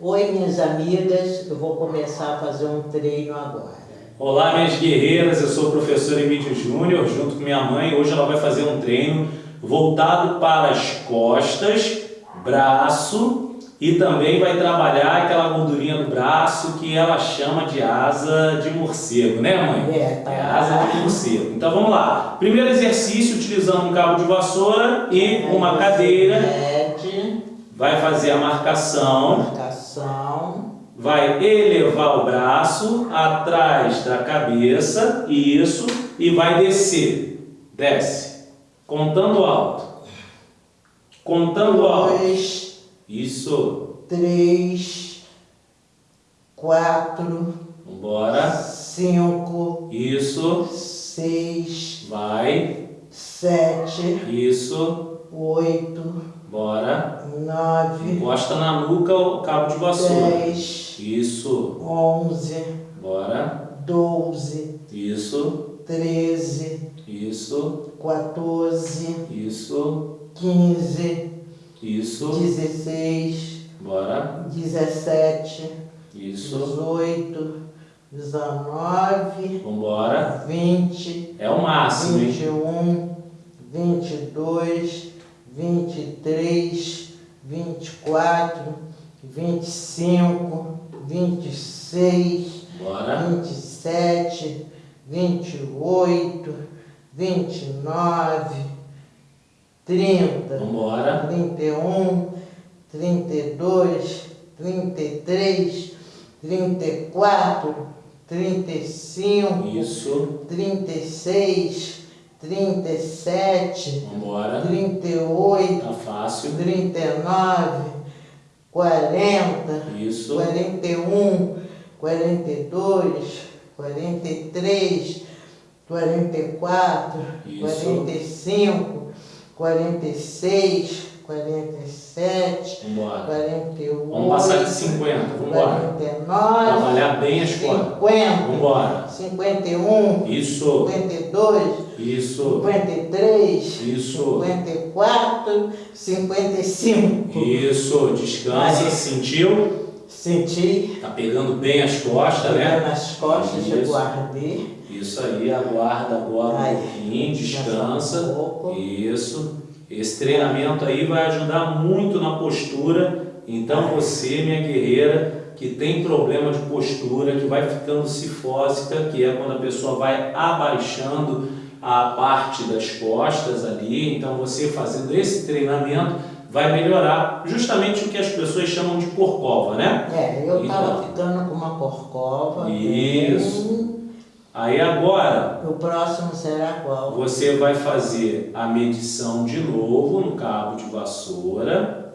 Oi, minhas amigas, eu vou começar a fazer um treino agora. Olá, minhas guerreiras, eu sou o professor Emílio Júnior, junto com minha mãe. Hoje ela vai fazer um treino voltado para as costas, braço e também vai trabalhar aquela gordurinha do braço que ela chama de asa de morcego, né mãe? É, tá. É asa de morcego. Então vamos lá. Primeiro exercício, utilizando um cabo de vassoura e uma cadeira. Vai fazer a marcação. marcação, Vai elevar o braço atrás da cabeça, isso, e vai descer. Desce. Contando alto. Contando alto. dois, Isso. três, quatro, Vambora. cinco, Isso. seis, Vai. sete, Isso. oito, Bora. nove, Encosta na nuca o cabo de vassoura. dez, Isso. onze, Bora. doze, Isso. treze, Isso. 14, Isso. 15, Isso. 16, Bora. 17, Isso. 18, 19, Vambora. 20, É o máximo, hein? 21, 22, 23, 24, 25, 26, Bora. 27, 28, 29, 30, Vambora. 31, 32, 33, 34, 35, Isso. 36, 37, Vambora. 38, Tá fácil. 39, 40, Isso. 41, 42, 43, 44, Isso. 45, 46, 47, Vambora. 48, Vamos passar de 50. Vambora. 49, Trabalhar bem as costas. 50, Vambora. 51, Isso. 52, Isso. 53, Isso. 54, 55. Isso. Descansa. Sentiu? Senti Tá pegando bem as costas, pegando né? nas costas, Isso. eu guardei. Isso aí. Aguarda agora um Ai, pouquinho. descansa Descansa. um pouco. Isso. Esse treinamento aí vai ajudar muito na postura. Então você, minha guerreira, que tem problema de postura, que vai ficando cifósica, que é quando a pessoa vai abaixando a parte das costas ali. Então você fazendo esse treinamento vai melhorar justamente o que as pessoas chamam de corcova, né? É, eu Então. tava ficando com uma corcova. Isso. Aí agora O próximo será qual? Você vai fazer a medição de novo no cabo de vassoura.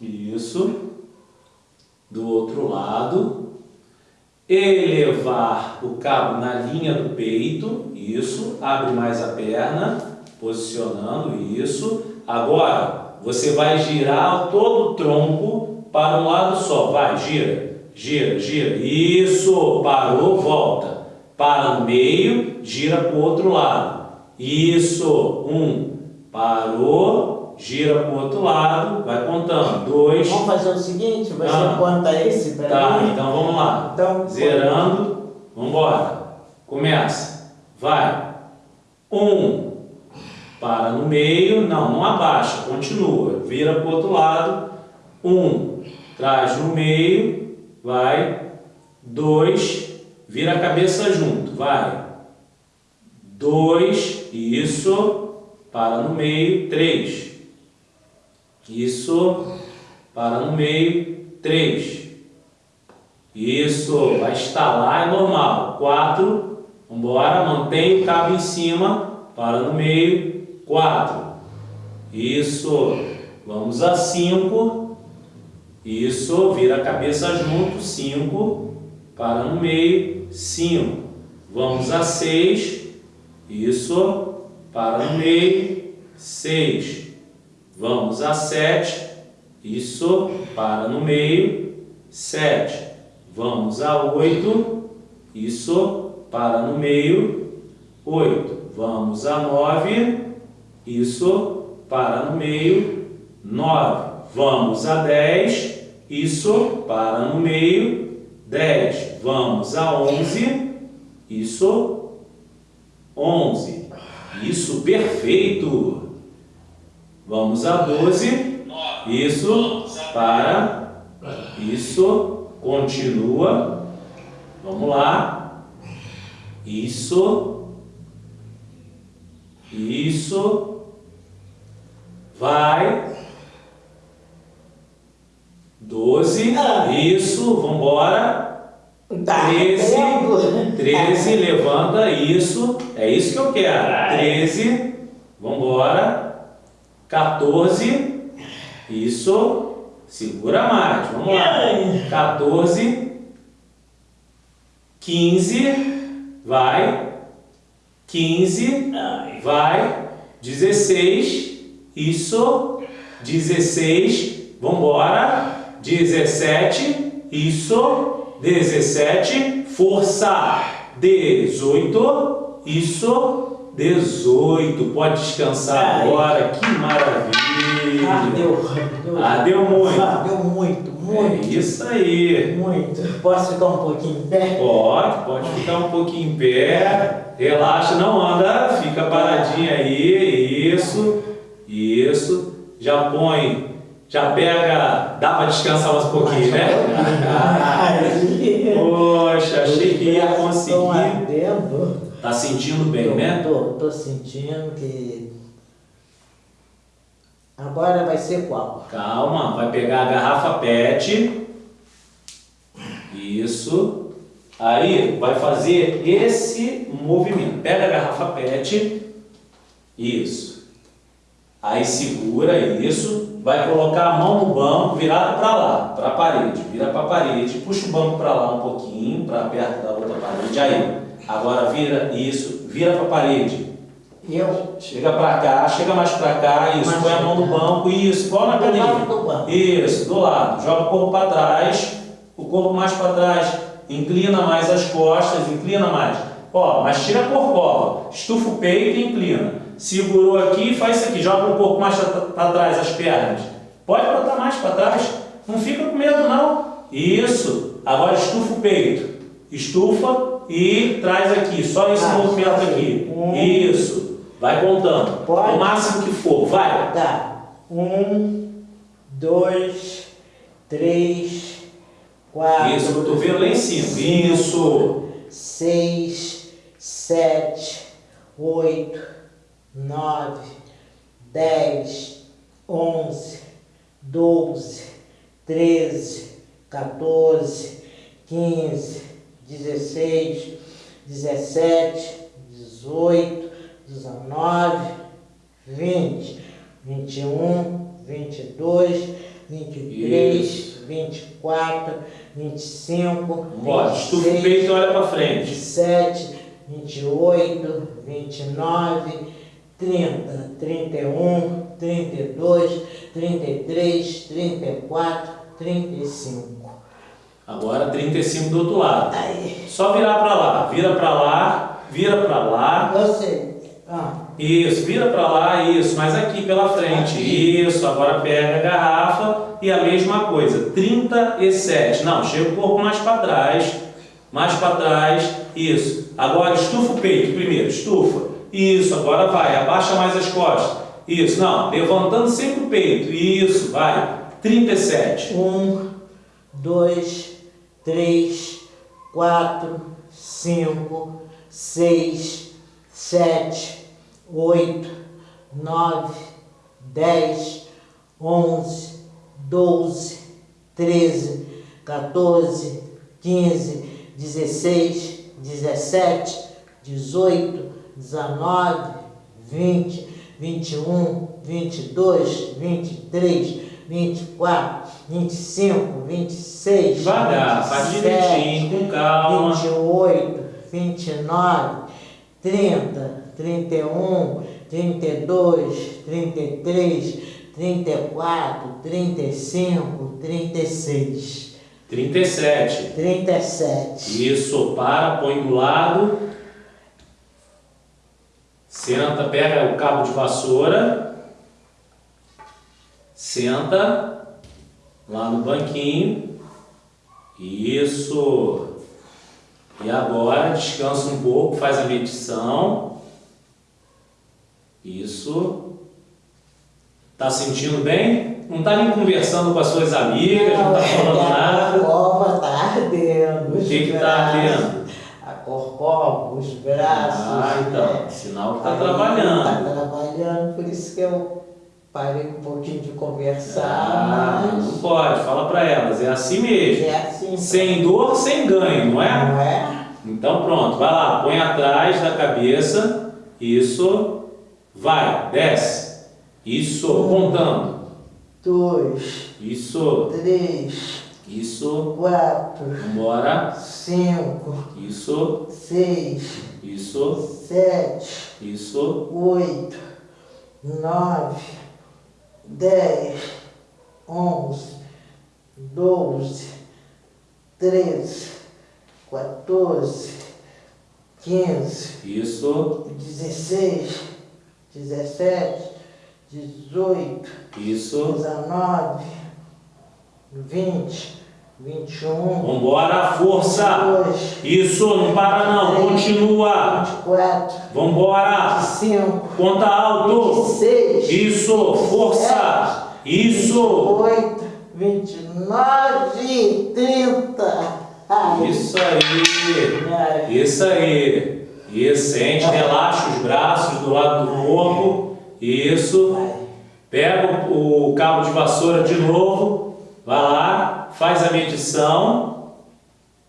Isso. Do outro lado. Elevar o cabo na linha do peito. Isso. Abre mais a perna. Posicionando. Isso. Agora, você vai girar todo o tronco para um lado só. Vai, gira. Gira, gira. Isso. Parou, volta. Para no meio, gira para o outro lado. Isso. Um. Parou, gira para o outro lado, vai contando. Dois. Vamos fazer o seguinte, você Ah. conta esse para Tá, então vamos lá. Então, Zerando. Vamos embora. Começa. Vai. Um. Para no meio. Não, não abaixa. Continua. Vira para o outro lado. Um. Traz no meio. Vai. Dois. Vira a cabeça junto. Vai. Dois. Isso. Para no meio. Três. Isso. Para no meio. Três. Isso. Vai estalar, é normal. Quatro. Vambora. Mantém o cabo em cima. Para no meio. Quatro. Isso. Vamos a cinco. Isso. Vira a cabeça junto. Cinco. Para no meio. Cinco. Vamos a seis. Isso. Para no meio. Seis. Vamos a sete. Isso. Para no meio. Sete. Vamos a oito. Isso. Para no meio. Oito. Vamos a nove. Isso. Para no meio. Nove. Vamos a dez. Isso, para no meio. 10. Vamos a 11. Isso. 11. Isso, perfeito. Vamos a 12. Isso, para. Isso, continua. Vamos lá. Isso. Isso. Vai. 12. Isso, vamos embora. Tá, 13, pego. 13, levanta, isso, é isso que eu quero. 13, vamos embora. 14, isso, segura mais, vamos lá. 14, 15, vai. 15, vai. 16, isso. 16, vamos embora. 17, isso. 17, força. 18, isso. 18, pode descansar Ai. agora, que maravilha. Ah, deu. deu. Ah, deu muito. Ah, deu muito, muito. É isso aí. Muito. Posso ficar um pouquinho em pé? Pode, pode ficar um pouquinho em pé. Relaxa, não anda, fica paradinho aí. Isso, isso. Já põe, já pega. Dá para descansar mais um pouquinho, né? Poxa, achei que ia conseguir. Tá sentindo bem, Tô- né? Tô, tô sentindo que. Agora vai ser qual? Calma, vai pegar a garrafa PET. Isso. Aí vai fazer esse movimento. Pega a garrafa PET. Isso. Aí segura isso. Vai colocar a mão no banco, virada para lá, para a parede. Vira para a parede. Puxa o banco para lá um pouquinho, para perto da outra parede. Aí. Agora vira isso, vira para a parede. Eu. Chega pra cá, chega mais pra cá, isso, Mais põe a mão no banco, isso, igual na banco. Isso, do lado. Joga o corpo para trás, o corpo mais para trás, inclina mais as costas, inclina mais. Ó, mas tira a corcova, estufa o peito e inclina. Segurou aqui e faz isso aqui, joga o corpo mais para trás, as pernas. Pode botar mais para trás, não fica com medo não. Isso, agora estufa o peito. Estufa e traz aqui, só esse Ah, movimento aqui. Um. Isso, vai contando. Pode. O máximo que for, vai. Tá. Um, dois, três, quatro. Isso, cotovelo lá em cima. Isso. seis, sete, oito, nove, dez, onze, doze, treze, 14, 15, 16, 17, 18, 19, 20, 21, 22, 23, Isso. 24, 25, Bora, estufa o 26, peito e olha pra frente. 27, 28, 29, 30, 31, 32, 33, 34, 35. Agora 35 do outro lado. Aí, Só virar pra lá. Vira pra lá, vira pra lá. eu sei. Ah, Isso, vira pra lá, isso. Mas aqui pela frente. Aqui. Isso, agora pega a garrafa e a mesma coisa. 37. Não, chega o corpo mais pra trás. Mais pra trás. Isso. Agora estufa o peito primeiro. Estufa. Isso, agora vai. Abaixa mais as costas. Isso, não. Levantando sempre o peito. Isso, vai. 37. um, dois, três, quatro, cinco, seis, sete, oito, nove, dez, onze, doze, treze, 14, 15, 16, 17, 18, 19, 20, 21, 22, 23, 24, 25, 26, Devagar, faz 27, direitinho, com calma. 28, 29, 30, 31, 32, 33, 34, 35, 36, 37. 37. Isso, para, põe do lado. Senta, pega o cabo de vassoura. Senta. lá no banquinho. Isso. E agora descansa um pouco, faz a medição. Isso. Tá sentindo bem? Não tá nem conversando com as suas amigas, não, não tá falando é, nada. A cova tá ardendo. O que que tá ardendo? A corcova, os braços. Ah, então, né? sinal que tá Aí trabalhando. Tá trabalhando, por isso que eu parei um pouquinho de conversar, Ah, mas não pode, fala pra elas, é assim mesmo. é assim. Sem dor, sem ganho, não é? Não é? Então pronto, vai lá, põe atrás da cabeça, isso, vai, desce, isso, contando, Dois, isso, três, isso, quatro, vambora, cinco, isso, seis, isso, sete, isso, oito, nove, dez, onze, doze, treze, quatorze, quinze, isso, dezesseis, dezessete, dezoito, isso, dezenove, vinte, vinte e um, vambora, força, dois, isso, não para não, continua, vinte e quatro, vambora, vinte e cinco, conta alto, vinte e seis, isso, força, isso, 28, 29, 30. Ai, isso aí. Isso aí. Isso, sente, relaxa os braços do lado do corpo. Isso. Pega o cabo de vassoura de novo. Vai lá, faz a medição.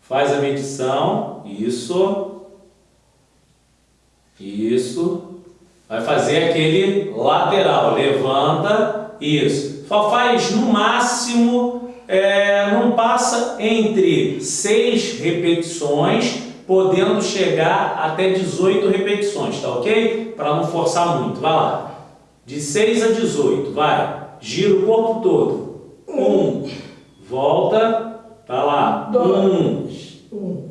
Faz a medição. Isso. Isso. Vai fazer aquele lateral. Levanta. Isso. Só faz no máximo, é, não passa entre 6 repetições, podendo chegar até 18 repetições, tá ok? Para não forçar muito. Vai lá. De 6 a 18, vai. Gira o corpo todo. Um. Volta. Tá lá. Um. Um,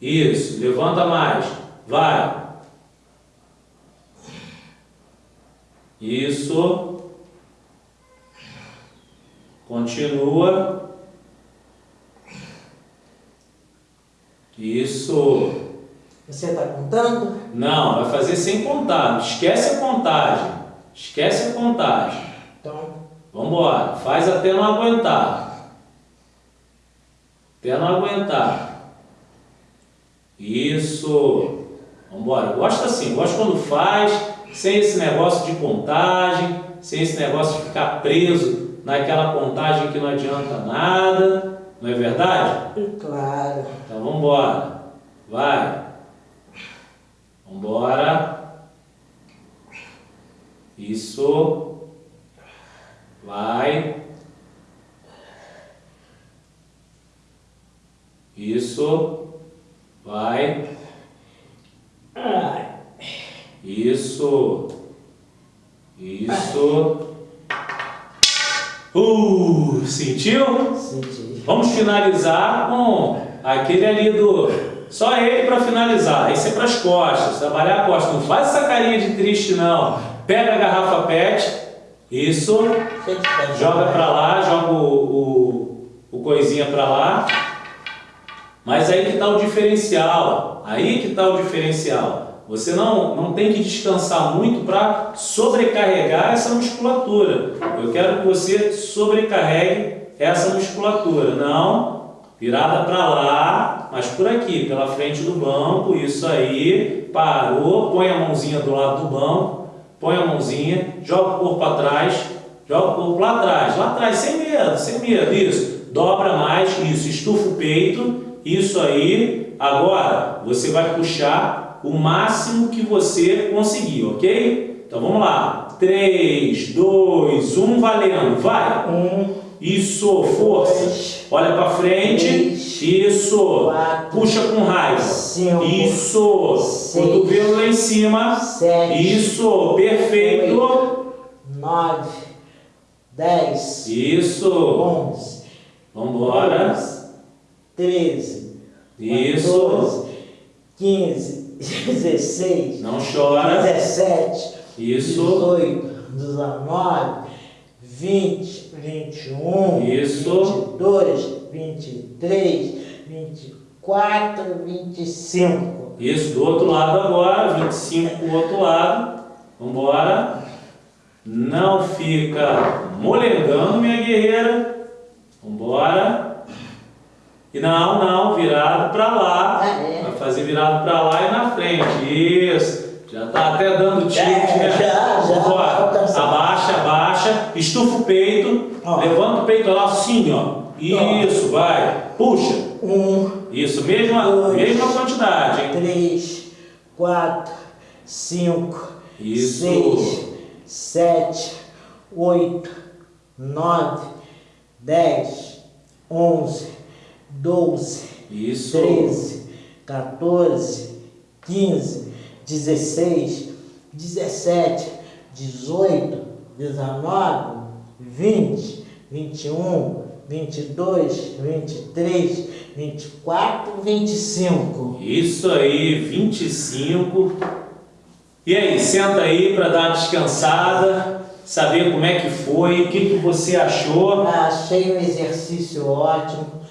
Isso. Levanta mais. Vai. Isso. Continua. Isso. Você está contando? Não, vai fazer sem contar. Esquece a contagem. Esquece a contagem. Então, Vamos embora. Faz até não aguentar. Até não aguentar. Isso. Vamos embora. Gosto assim. Gosto quando faz, sem esse negócio de contagem, sem esse negócio de ficar preso naquela contagem que não adianta nada. Não é verdade? claro. Então vamos embora. Vai. Vamos embora. Isso. Vai. Isso. Vai. Ai, Isso. Isso. Uh, sentiu? senti. Vamos finalizar com aquele ali do. Só ele para finalizar. Esse é para as costas. Trabalhar a costa. Não faz essa carinha de triste, não. Pega a garrafa PET. Isso. Joga para lá. Joga o, o, o coisinha para lá. Mas aí que está o diferencial. Aí que está o diferencial. Você não, não tem que descansar muito para sobrecarregar essa musculatura. Eu quero que você sobrecarregue essa musculatura. Não, virada para lá, mas por aqui, pela frente do banco. Isso aí. Parou. Põe a mãozinha do lado do banco. Põe a mãozinha. Joga o corpo atrás. Joga o corpo lá atrás. Lá atrás, sem medo, sem medo. Isso. Dobra mais. Isso. Estufa o peito. Isso aí, agora, você vai puxar o máximo que você conseguir, ok? Então vamos lá. 3, 2, 1, valendo. Vai. 1, isso, força. Dois, Olha para frente. Três, Isso. Quatro, Puxa com raiz, Cinco, Isso. Seis, Cotovelo lá em cima. Sete, Isso. Perfeito. Oito, nove, dez. Isso. 11, vamos embora, 13, Isso. 14, 15, 16, não chora. 17, Isso. 18, 19, 20, 21, Isso. 22, 23, 24, 25. Isso, do outro lado agora, 25 do outro lado. Vamos embora. Não fica molengando, minha guerreira. Vamos embora. E não, não, virado pra lá. Ah, é? Vai fazer virado pra lá e na frente. Isso. Já tá até dando tilt, É, né? já, já. Vambora. Alcançar. Abaixa, abaixa. Estufa o peito. Ó. Levanta o peito lá assim, ó. Isso, vai. Puxa. Um, Isso, mesma, Dois. mesma quantidade, hein? 3, 4, 5, Isso. 6, 7, 8, 9, 10, 11, 12, Isso. 13, 14, 15, 16, 17, 18, 19, 20, 21, 22, 23, 24, 25. Isso aí, 25. E aí, senta aí para dar uma descansada, saber como é que foi, o que, que você achou. Ah, Achei um exercício ótimo.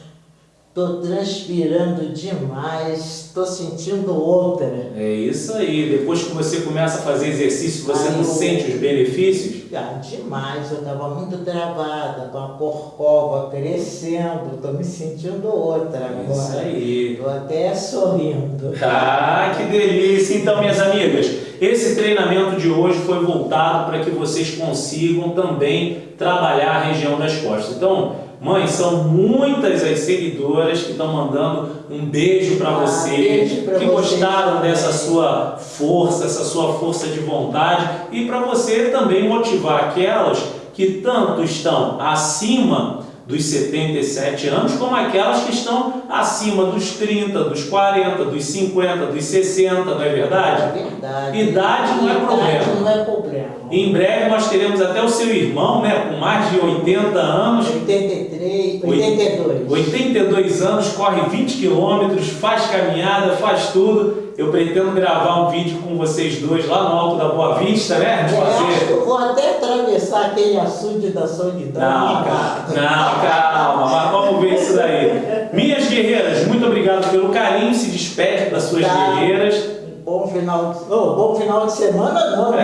Tô transpirando demais. Tô sentindo outra. É isso aí, depois que você começa a fazer exercício, você Aí não eu- sente os benefícios? Ah, demais, eu tava muito travada, com a corcova crescendo, tô me sentindo outra agora. Isso aí. Tô até sorrindo. Ah, que delícia! Então, minhas amigas, esse treinamento de hoje foi voltado para que vocês consigam também trabalhar a região das costas. Então, mãe, são muitas as seguidoras que estão mandando um beijo para Ah, você, beijo que gostaram dessa sua força, essa sua força de vontade e para você também motivar aquelas que tanto estão acima dos 77 anos, como aquelas que estão acima dos 30, dos 40, dos 50, dos 60, não é É verdade? verdade. Idade não é Idade problema. não é problema. Em breve nós teremos até o seu irmão, né, com mais de 80 anos, 83, 82. 82 anos, corre 20 quilômetros, faz caminhada, faz tudo. Eu pretendo gravar um vídeo com vocês dois lá no Alto da Boa Vista, né? Eu Fazer. eu vou até atravessar aquele açude da solidão. Não, calma, não, calma, mas vamos ver isso daí. Minhas guerreiras, muito obrigado pelo carinho, se despede das suas Tá. guerreiras. Bom final de, oh, bom final de semana não, É.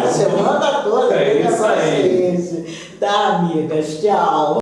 né? Semana toda. É isso aí. paciência. Tá, amigas, tchau.